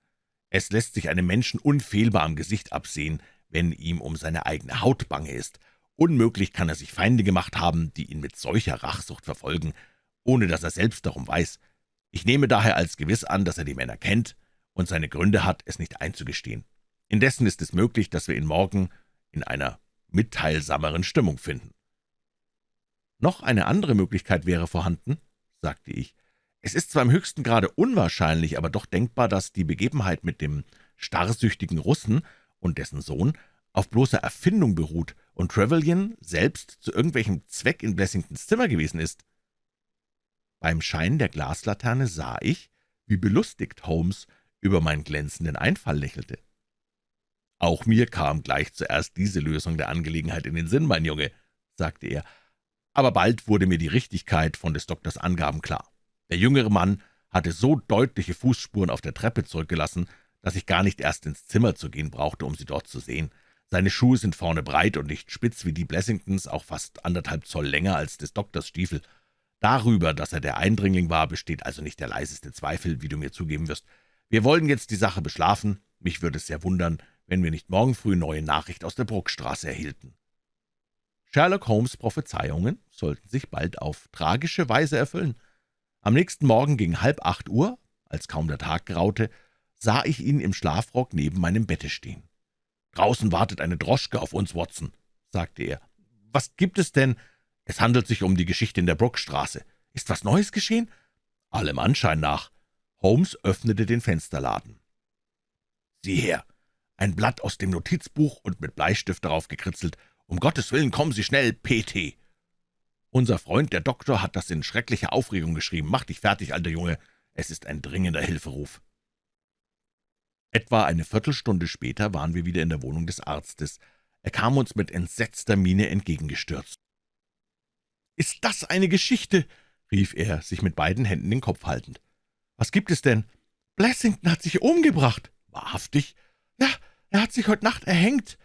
Es lässt sich einem Menschen unfehlbar am Gesicht absehen, wenn ihm um seine eigene Haut bange ist. Unmöglich kann er sich Feinde gemacht haben, die ihn mit solcher Rachsucht verfolgen, ohne dass er selbst darum weiß. Ich nehme daher als gewiss an, dass er die Männer kennt und seine Gründe hat, es nicht einzugestehen. Indessen ist es möglich, dass wir ihn morgen in einer mitteilsameren Stimmung finden. »Noch eine andere Möglichkeit wäre vorhanden«, sagte ich. »Es ist zwar im höchsten Grade unwahrscheinlich, aber doch denkbar, dass die Begebenheit mit dem starrsüchtigen Russen und dessen Sohn auf bloßer Erfindung beruht und Trevelyan selbst zu irgendwelchem Zweck in Blessingtons Zimmer gewesen ist.« Beim Schein der Glaslaterne sah ich, wie belustigt Holmes über meinen glänzenden Einfall lächelte. »Auch mir kam gleich zuerst diese Lösung der Angelegenheit in den Sinn, mein Junge«, sagte er, aber bald wurde mir die Richtigkeit von des Doktors Angaben klar. Der jüngere Mann hatte so deutliche Fußspuren auf der Treppe zurückgelassen, dass ich gar nicht erst ins Zimmer zu gehen brauchte, um sie dort zu sehen. Seine Schuhe sind vorne breit und nicht spitz wie die Blessingtons, auch fast anderthalb Zoll länger als des Doktors Stiefel. Darüber, dass er der Eindringling war, besteht also nicht der leiseste Zweifel, wie du mir zugeben wirst. Wir wollen jetzt die Sache beschlafen. Mich würde es sehr wundern, wenn wir nicht morgen früh neue Nachricht aus der Bruckstraße erhielten. Sherlock Holmes' Prophezeiungen sollten sich bald auf tragische Weise erfüllen. Am nächsten Morgen gegen halb acht Uhr, als kaum der Tag graute, sah ich ihn im Schlafrock neben meinem Bette stehen. »Draußen wartet eine Droschke auf uns, Watson«, sagte er. »Was gibt es denn?« »Es handelt sich um die Geschichte in der Brookstraße. Ist was Neues geschehen?« »Allem Anschein nach.« Holmes öffnete den Fensterladen. »Sieh her, ein Blatt aus dem Notizbuch und mit Bleistift darauf gekritzelt. Um Gottes Willen, kommen Sie schnell, P.T.« »Unser Freund, der Doktor, hat das in schrecklicher Aufregung geschrieben. Mach dich fertig, alter Junge. Es ist ein dringender Hilferuf.« Etwa eine Viertelstunde später waren wir wieder in der Wohnung des Arztes. Er kam uns mit entsetzter Miene entgegengestürzt. »Ist das eine Geschichte?« rief er, sich mit beiden Händen den Kopf haltend. »Was gibt es denn?« »Blessington hat sich umgebracht.« »Wahrhaftig?« »Ja, er hat sich heute Nacht erhängt.«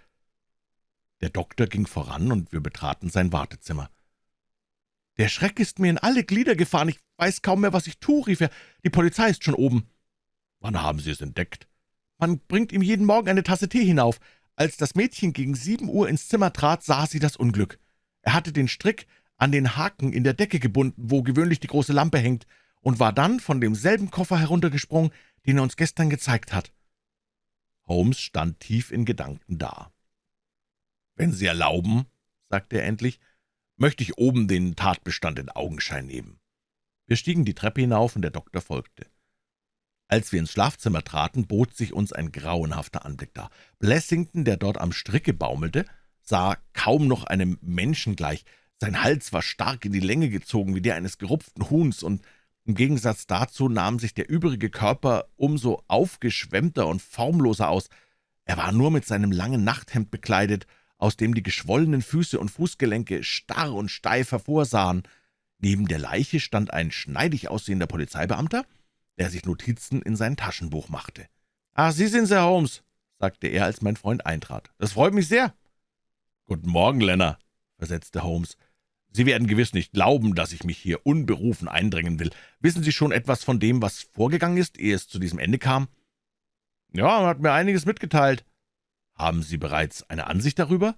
Der Doktor ging voran, und wir betraten sein Wartezimmer. »Der Schreck ist mir in alle Glieder gefahren. Ich weiß kaum mehr, was ich tue«, rief er. »Die Polizei ist schon oben.« »Wann haben Sie es entdeckt?« »Man bringt ihm jeden Morgen eine Tasse Tee hinauf. Als das Mädchen gegen sieben Uhr ins Zimmer trat, sah sie das Unglück. Er hatte den Strick an den Haken in der Decke gebunden, wo gewöhnlich die große Lampe hängt, und war dann von demselben Koffer heruntergesprungen, den er uns gestern gezeigt hat.« Holmes stand tief in Gedanken da. »Wenn Sie erlauben«, sagte er endlich, »möchte ich oben den Tatbestand in Augenschein nehmen.« Wir stiegen die Treppe hinauf, und der Doktor folgte. Als wir ins Schlafzimmer traten, bot sich uns ein grauenhafter Anblick dar. Blessington, der dort am Stricke baumelte, sah kaum noch einem Menschen gleich. Sein Hals war stark in die Länge gezogen, wie der eines gerupften Huhns, und im Gegensatz dazu nahm sich der übrige Körper umso aufgeschwemmter und formloser aus. Er war nur mit seinem langen Nachthemd bekleidet, aus dem die geschwollenen Füße und Fußgelenke starr und steif hervorsahen. Neben der Leiche stand ein schneidig aussehender Polizeibeamter, der sich Notizen in sein Taschenbuch machte. »Ach, Sie sind Sir Holmes«, sagte er, als mein Freund eintrat. »Das freut mich sehr.« »Guten Morgen, Lenner«, versetzte Holmes. »Sie werden gewiss nicht glauben, dass ich mich hier unberufen eindrängen will. Wissen Sie schon etwas von dem, was vorgegangen ist, ehe es zu diesem Ende kam?« »Ja, man hat mir einiges mitgeteilt.« »Haben Sie bereits eine Ansicht darüber?«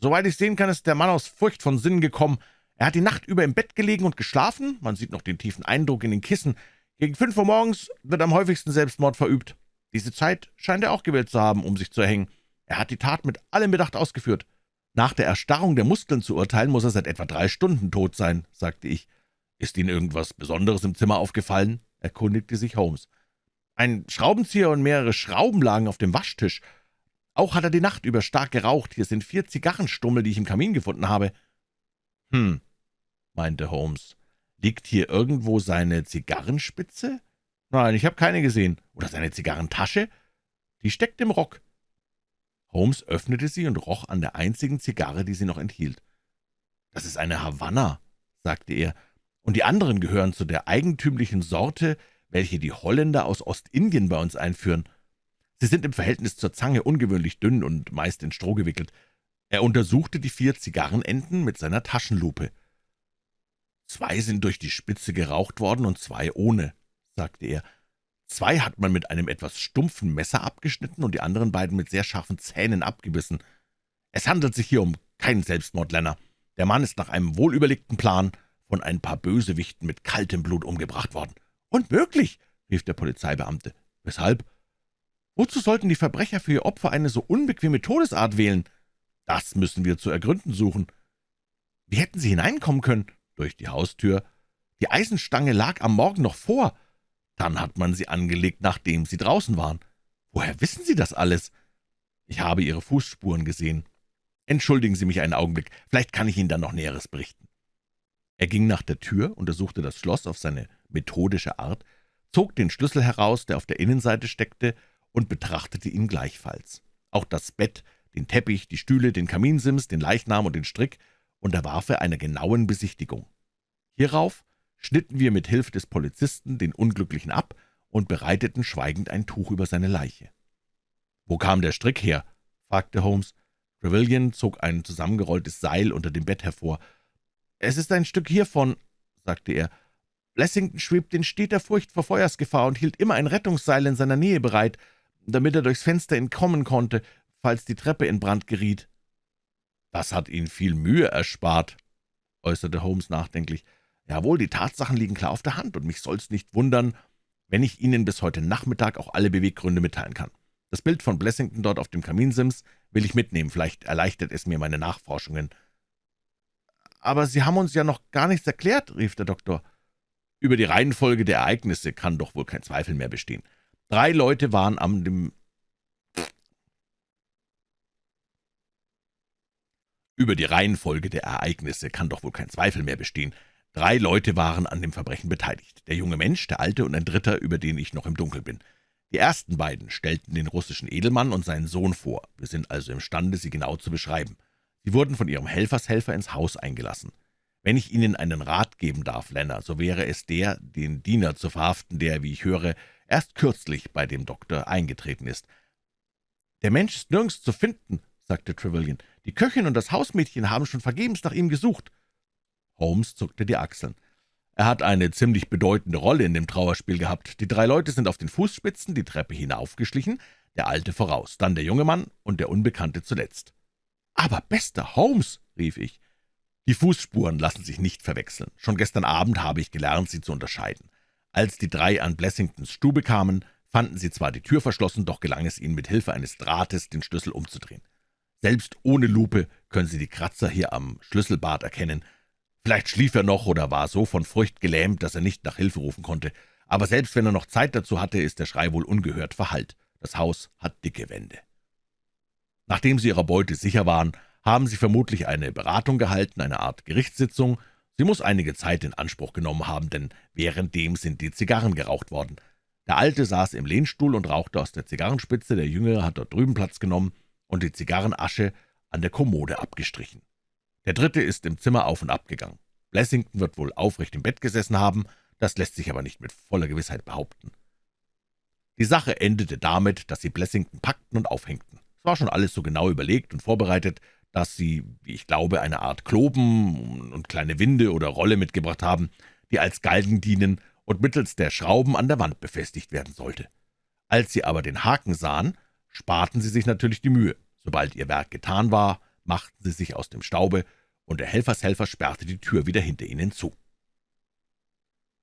»Soweit ich sehen kann, ist der Mann aus Furcht von Sinnen gekommen. Er hat die Nacht über im Bett gelegen und geschlafen. Man sieht noch den tiefen Eindruck in den Kissen. Gegen fünf Uhr morgens wird am häufigsten Selbstmord verübt. Diese Zeit scheint er auch gewählt zu haben, um sich zu erhängen. Er hat die Tat mit allem Bedacht ausgeführt. Nach der Erstarrung der Muskeln zu urteilen, muss er seit etwa drei Stunden tot sein, sagte ich. Ist Ihnen irgendwas Besonderes im Zimmer aufgefallen? erkundigte sich Holmes. Ein Schraubenzieher und mehrere Schrauben lagen auf dem Waschtisch. Auch hat er die Nacht über stark geraucht. Hier sind vier Zigarrenstummel, die ich im Kamin gefunden habe. Hm, meinte Holmes. Liegt hier irgendwo seine Zigarrenspitze? Nein, ich habe keine gesehen. Oder seine Zigarrentasche? Die steckt im Rock. Holmes öffnete sie und roch an der einzigen Zigarre, die sie noch enthielt. »Das ist eine Havanna«, sagte er, »und die anderen gehören zu der eigentümlichen Sorte, welche die Holländer aus Ostindien bei uns einführen. Sie sind im Verhältnis zur Zange ungewöhnlich dünn und meist in Stroh gewickelt.« Er untersuchte die vier Zigarrenenden mit seiner Taschenlupe. »Zwei sind durch die Spitze geraucht worden und zwei ohne«, sagte er. »Zwei hat man mit einem etwas stumpfen Messer abgeschnitten und die anderen beiden mit sehr scharfen Zähnen abgebissen. Es handelt sich hier um keinen Selbstmord, Lenner. Der Mann ist nach einem wohlüberlegten Plan von ein paar Bösewichten mit kaltem Blut umgebracht worden.« »Unmöglich«, rief der Polizeibeamte. »Weshalb?« »Wozu sollten die Verbrecher für ihr Opfer eine so unbequeme Todesart wählen?« »Das müssen wir zu ergründen suchen.« »Wie hätten Sie hineinkommen können?« durch die Haustür. Die Eisenstange lag am Morgen noch vor. Dann hat man sie angelegt, nachdem Sie draußen waren. Woher wissen Sie das alles? Ich habe Ihre Fußspuren gesehen. Entschuldigen Sie mich einen Augenblick, vielleicht kann ich Ihnen dann noch Näheres berichten.« Er ging nach der Tür, untersuchte das Schloss auf seine methodische Art, zog den Schlüssel heraus, der auf der Innenseite steckte, und betrachtete ihn gleichfalls. Auch das Bett, den Teppich, die Stühle, den Kaminsims, den Leichnam und den Strick unterwarf er einer genauen Besichtigung. Hierauf schnitten wir mit Hilfe des Polizisten den Unglücklichen ab und bereiteten schweigend ein Tuch über seine Leiche. »Wo kam der Strick her?« fragte Holmes. Trevelyan zog ein zusammengerolltes Seil unter dem Bett hervor. »Es ist ein Stück hiervon«, sagte er. »Blessington schwebte in steter Furcht vor Feuersgefahr und hielt immer ein Rettungsseil in seiner Nähe bereit, damit er durchs Fenster entkommen konnte, falls die Treppe in Brand geriet.« »Das hat Ihnen viel Mühe erspart«, äußerte Holmes nachdenklich. »Jawohl, die Tatsachen liegen klar auf der Hand, und mich soll's nicht wundern, wenn ich Ihnen bis heute Nachmittag auch alle Beweggründe mitteilen kann. Das Bild von Blessington dort auf dem Kaminsims will ich mitnehmen, vielleicht erleichtert es mir meine Nachforschungen.« »Aber Sie haben uns ja noch gar nichts erklärt«, rief der Doktor. »Über die Reihenfolge der Ereignisse kann doch wohl kein Zweifel mehr bestehen. Drei Leute waren am dem Über die Reihenfolge der Ereignisse kann doch wohl kein Zweifel mehr bestehen. Drei Leute waren an dem Verbrechen beteiligt. Der junge Mensch, der Alte und ein Dritter, über den ich noch im Dunkel bin. Die ersten beiden stellten den russischen Edelmann und seinen Sohn vor. Wir sind also imstande, sie genau zu beschreiben. Sie wurden von ihrem Helfershelfer ins Haus eingelassen. Wenn ich Ihnen einen Rat geben darf, Lenner, so wäre es der, den Diener zu verhaften, der, wie ich höre, erst kürzlich bei dem Doktor eingetreten ist. »Der Mensch ist nirgends zu finden«, sagte Trevelyan. »Die Köchin und das Hausmädchen haben schon vergebens nach ihm gesucht.« Holmes zuckte die Achseln. Er hat eine ziemlich bedeutende Rolle in dem Trauerspiel gehabt. Die drei Leute sind auf den Fußspitzen die Treppe hinaufgeschlichen, der Alte voraus, dann der junge Mann und der Unbekannte zuletzt. »Aber bester Holmes«, rief ich, »die Fußspuren lassen sich nicht verwechseln. Schon gestern Abend habe ich gelernt, sie zu unterscheiden. Als die drei an Blessingtons Stube kamen, fanden sie zwar die Tür verschlossen, doch gelang es ihnen mit Hilfe eines Drahtes, den Schlüssel umzudrehen. Selbst ohne Lupe können Sie die Kratzer hier am Schlüsselbart erkennen. Vielleicht schlief er noch oder war so von Furcht gelähmt, dass er nicht nach Hilfe rufen konnte. Aber selbst wenn er noch Zeit dazu hatte, ist der Schrei wohl ungehört verhallt. Das Haus hat dicke Wände. Nachdem Sie Ihrer Beute sicher waren, haben Sie vermutlich eine Beratung gehalten, eine Art Gerichtssitzung, Sie muss einige Zeit in Anspruch genommen haben, denn währenddem sind die Zigarren geraucht worden. Der Alte saß im Lehnstuhl und rauchte aus der Zigarrenspitze, der Jüngere hat dort drüben Platz genommen und die Zigarrenasche an der Kommode abgestrichen. Der Dritte ist im Zimmer auf und ab gegangen. Blessington wird wohl aufrecht im Bett gesessen haben, das lässt sich aber nicht mit voller Gewissheit behaupten. Die Sache endete damit, dass sie Blessington packten und aufhängten. Es war schon alles so genau überlegt und vorbereitet, dass Sie, wie ich glaube, eine Art Kloben und kleine Winde oder Rolle mitgebracht haben, die als Galgen dienen und mittels der Schrauben an der Wand befestigt werden sollte. Als Sie aber den Haken sahen, sparten Sie sich natürlich die Mühe. Sobald Ihr Werk getan war, machten Sie sich aus dem Staube, und der Helfershelfer sperrte die Tür wieder hinter Ihnen zu.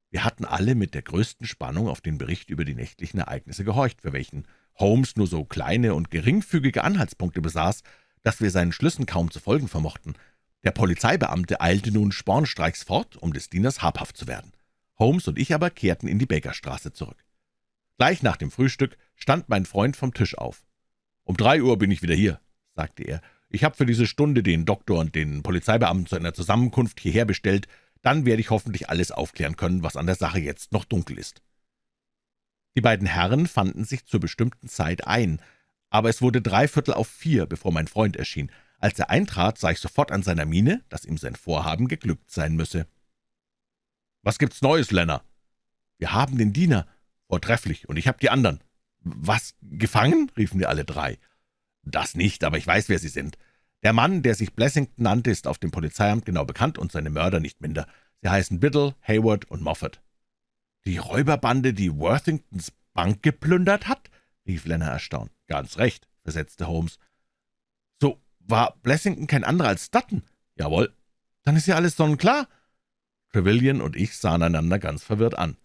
Wir hatten alle mit der größten Spannung auf den Bericht über die nächtlichen Ereignisse gehorcht, für welchen Holmes nur so kleine und geringfügige Anhaltspunkte besaß, dass wir seinen Schlüssen kaum zu folgen vermochten. Der Polizeibeamte eilte nun spornstreichs fort, um des Dieners habhaft zu werden. Holmes und ich aber kehrten in die Bakerstraße zurück. Gleich nach dem Frühstück stand mein Freund vom Tisch auf. »Um drei Uhr bin ich wieder hier«, sagte er. »Ich habe für diese Stunde den Doktor und den Polizeibeamten zu einer Zusammenkunft hierher bestellt. Dann werde ich hoffentlich alles aufklären können, was an der Sache jetzt noch dunkel ist.« Die beiden Herren fanden sich zur bestimmten Zeit ein, aber es wurde dreiviertel auf vier, bevor mein Freund erschien. Als er eintrat, sah ich sofort an seiner Miene, dass ihm sein Vorhaben geglückt sein müsse. »Was gibt's Neues, Lenner?« »Wir haben den Diener.« »Vortrefflich, und ich habe die anderen.« »Was, gefangen?« riefen wir alle drei. »Das nicht, aber ich weiß, wer Sie sind. Der Mann, der sich Blessington nannte, ist auf dem Polizeiamt genau bekannt und seine Mörder nicht minder. Sie heißen Biddle, Hayward und Moffat.« »Die Räuberbande, die Worthingtons Bank geplündert hat?« rief Lenner erstaunt. »Ganz recht«, versetzte Holmes. »So war Blessington kein anderer als Dutton?« »Jawohl.« »Dann ist ja alles sonnenklar.« Trevelyan und ich sahen einander ganz verwirrt an.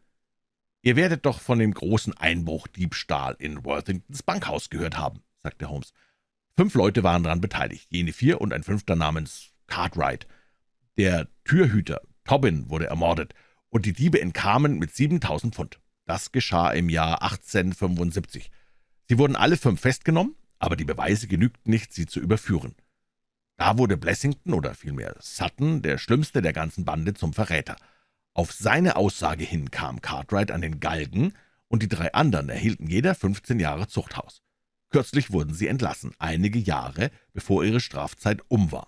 »Ihr werdet doch von dem großen Einbruchdiebstahl in Worthingtons Bankhaus gehört haben«, sagte Holmes. »Fünf Leute waren daran beteiligt, jene vier und ein fünfter namens Cartwright. Der Türhüter, Tobin, wurde ermordet, und die Diebe entkamen mit 7.000 Pfund. Das geschah im Jahr 1875. Sie wurden alle fünf festgenommen, aber die Beweise genügten nicht, sie zu überführen. Da wurde Blessington, oder vielmehr Sutton, der schlimmste der ganzen Bande, zum Verräter. Auf seine Aussage hin kam Cartwright an den Galgen, und die drei anderen erhielten jeder 15 Jahre Zuchthaus. Kürzlich wurden sie entlassen, einige Jahre, bevor ihre Strafzeit um war.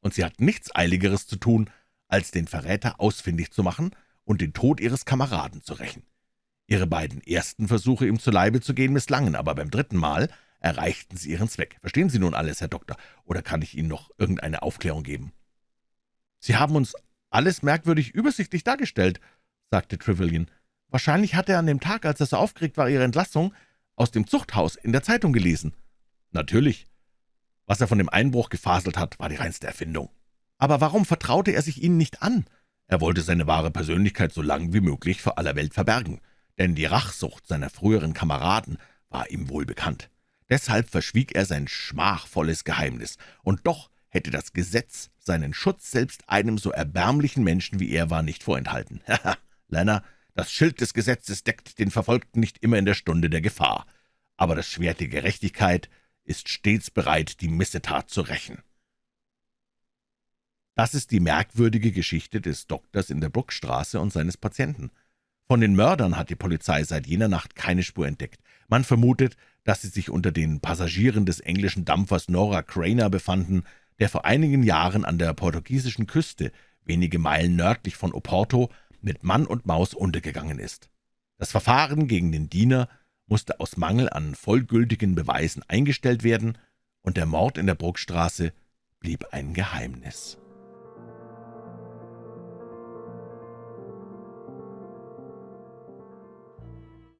Und sie hatten nichts Eiligeres zu tun, als den Verräter ausfindig zu machen und den Tod ihres Kameraden zu rächen. Ihre beiden ersten Versuche, ihm zu Leibe zu gehen, misslangen, aber beim dritten Mal erreichten Sie Ihren Zweck. Verstehen Sie nun alles, Herr Doktor, oder kann ich Ihnen noch irgendeine Aufklärung geben?« »Sie haben uns alles merkwürdig übersichtlich dargestellt«, sagte Trevelyan. »Wahrscheinlich hat er an dem Tag, als er so aufgeregt war, Ihre Entlassung, aus dem Zuchthaus in der Zeitung gelesen.« »Natürlich. Was er von dem Einbruch gefaselt hat, war die reinste Erfindung.« »Aber warum vertraute er sich Ihnen nicht an?« »Er wollte seine wahre Persönlichkeit so lang wie möglich vor aller Welt verbergen. Denn die Rachsucht seiner früheren Kameraden war ihm wohl bekannt. Deshalb verschwieg er sein schmachvolles Geheimnis, und doch hätte das Gesetz seinen Schutz selbst einem so erbärmlichen Menschen wie er war nicht vorenthalten. Haha, Lerner, das Schild des Gesetzes deckt den Verfolgten nicht immer in der Stunde der Gefahr, aber das Schwert der Gerechtigkeit ist stets bereit, die Missetat zu rächen. Das ist die merkwürdige Geschichte des Doktors in der Bruckstraße und seines Patienten. Von den Mördern hat die Polizei seit jener Nacht keine Spur entdeckt. Man vermutet, dass sie sich unter den Passagieren des englischen Dampfers Nora Craner befanden, der vor einigen Jahren an der portugiesischen Küste, wenige Meilen nördlich von Oporto, mit Mann und Maus untergegangen ist. Das Verfahren gegen den Diener musste aus Mangel an vollgültigen Beweisen eingestellt werden, und der Mord in der Bruckstraße blieb ein Geheimnis.